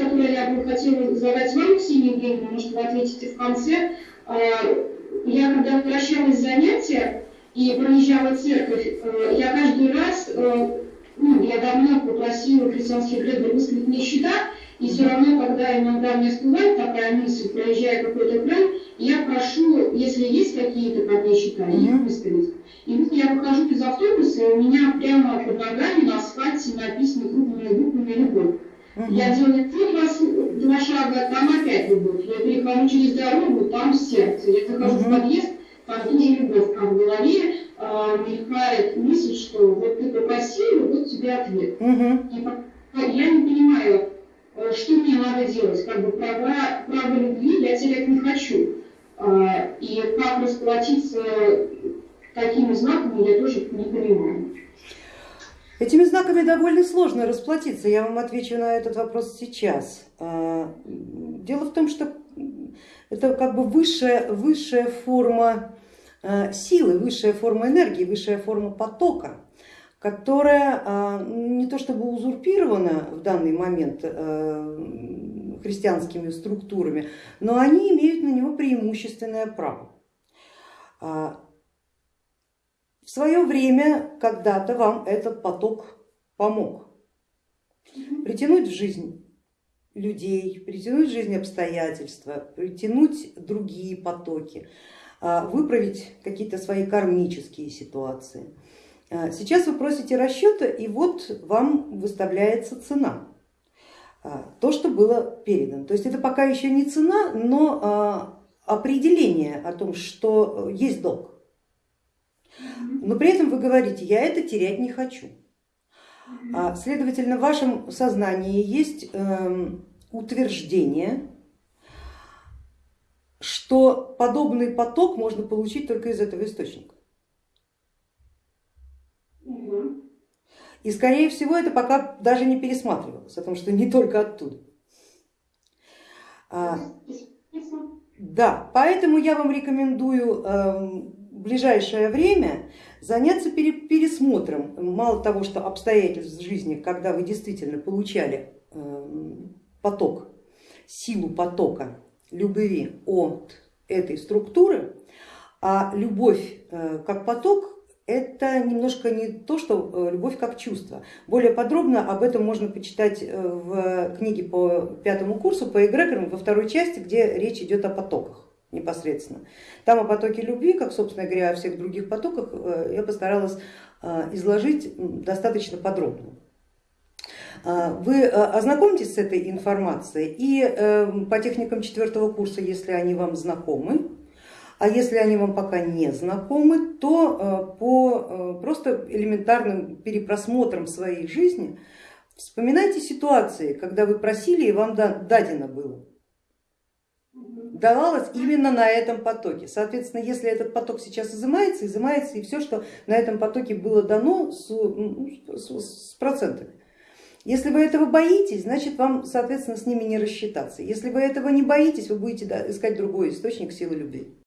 который я бы хотела задать вам, Ксения Евгеньевна, может, вы ответите в конце. А, я когда возвращалась с занятия и проезжала церковь, э, я каждый раз, э, ну, я давно попросила христианских бредов высказать мне счета, и все равно, когда иногда мне всплывает такая мысль, проезжая какой-то край, я прошу, если есть какие-то, как я считаю, их выставить. И вот я выхожу из автобуса, и у меня прямо под ногами на асфальте написано крупными буквами «Любовь». Угу. Я делаю один два шага, там опять любовь. Я перехожу через дорогу, там сердце. Я захожу угу. в подъезд, там тоже любовь. А в голове э, мелькает мысль, что вот ты попросил, вот тебе ответ. Угу. И я не понимаю, э, что мне надо делать. Как бы права, права любви я терять не хочу. А, и как расплатиться такими знаками, я тоже не понимаю. Этими знаками довольно сложно расплатиться, я вам отвечу на этот вопрос сейчас. А, дело в том, что это как бы высшая, высшая форма а, силы, высшая форма энергии, высшая форма потока, которая не то чтобы узурпирована в данный момент христианскими структурами, но они имеют на него преимущественное право. В свое время когда-то вам этот поток помог притянуть в жизнь людей, притянуть в жизнь обстоятельства, притянуть другие потоки, а, выправить какие-то свои кармические ситуации. А, сейчас вы просите расчета и вот вам выставляется цена. А, то, что было передано. То есть это пока еще не цена, но определение о том, что есть долг. Но при этом вы говорите, я это терять не хочу. А, следовательно, в вашем сознании есть эм, утверждение, что подобный поток можно получить только из этого источника. И скорее всего это пока даже не пересматривалось, потому что не только оттуда. А, да, поэтому я вам рекомендую эм, ближайшее время заняться пересмотром, мало того, что обстоятельств жизни, когда вы действительно получали эм, поток, силу потока любви от этой структуры, а любовь э, как поток это немножко не то, что э, любовь как чувство. Более подробно об этом можно почитать э, в книге по пятому курсу по эгрегорам во второй части, где речь идет о потоках непосредственно. Там о потоке любви, как собственно говоря о всех других потоках, э, я постаралась изложить достаточно подробно. Вы ознакомьтесь с этой информацией и по техникам четвертого курса, если они вам знакомы, а если они вам пока не знакомы, то э, по э, просто элементарным перепросмотрам своей жизни вспоминайте ситуации, когда вы просили и вам дадено было давалось именно на этом потоке. Соответственно, если этот поток сейчас изымается, изымается и все, что на этом потоке было дано с, ну, с, с процентами. Если вы этого боитесь, значит вам, соответственно, с ними не рассчитаться. Если вы этого не боитесь, вы будете искать другой источник силы любви.